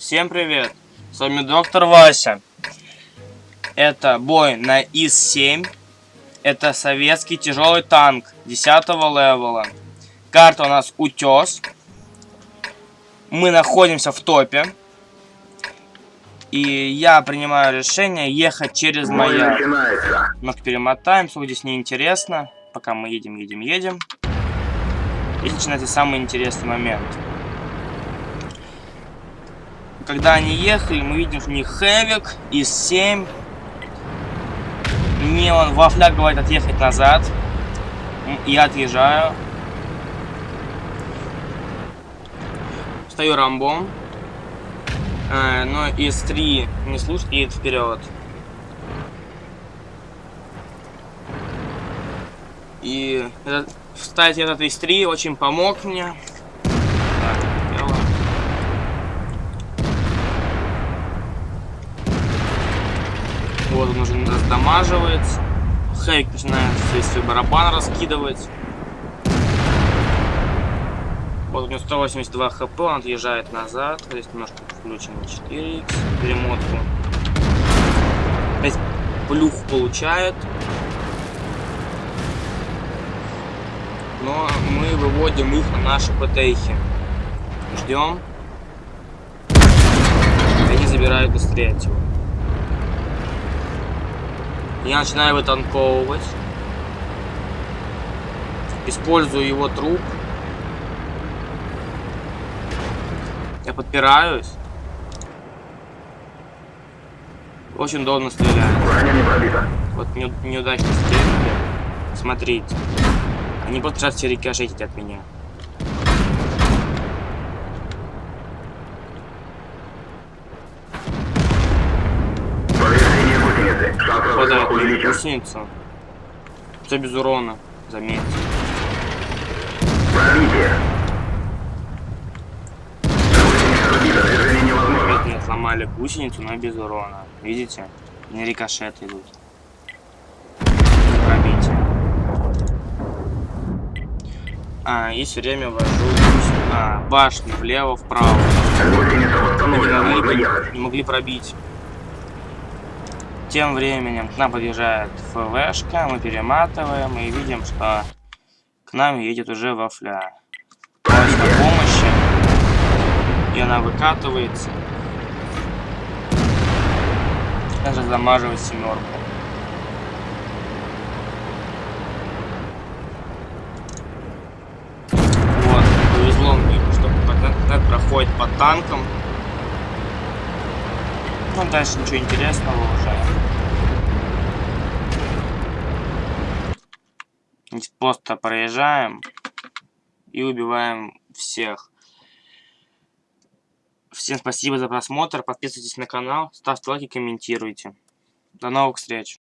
Всем привет! С вами доктор Вася. Это бой на ИС-7. Это советский тяжелый танк 10 левела. Карта у нас Утес. Мы находимся в топе. И я принимаю решение ехать через маяк. Немножко перемотаем, сколько здесь неинтересно. Пока мы едем, едем, едем. И начинается самый интересный момент. Когда они ехали, мы видим, у них Хэвик из 7. Мне он во фляг говорит отъехать назад. Я отъезжаю. Стою рамбом. А, но из 3 не слушает, едет вперед. И этот, этот из 3 очень помог мне. Вот он уже раздамаживается. Хейк начинает весь свой барабан раскидывать. Вот у него 182 хп, он отъезжает назад. Здесь немножко включим 4х, перемотку. Опять плюх получает. Но мы выводим их на наши ПТХи. Ждем. Они забирают быстрее от я начинаю вытанковывать. Использую его труп. Я подпираюсь. Очень удобно стреляет. Вот не, неудачно стреляли. Смотрите. Они просто сейчас все рикошетить от меня. Попадает в гусеницу. Все без урона, заметьте. Опять мне сломали гусеницу, но без урона. Видите? Не рикошеты идут. Пробитие. А, и все время вожу а, башню влево, вправо. Не могли, не могли пробить. Тем временем к нам подъезжает ФВшка, мы перематываем и видим, что к нам едет уже вафля. Просит помощи, и она выкатывается. Даже замаживает семерку. Вот, повезло мне, что проходит по танкам. Ну, дальше ничего интересного уже. Просто проезжаем и убиваем всех. Всем спасибо за просмотр. Подписывайтесь на канал, ставьте лайки, комментируйте. До новых встреч.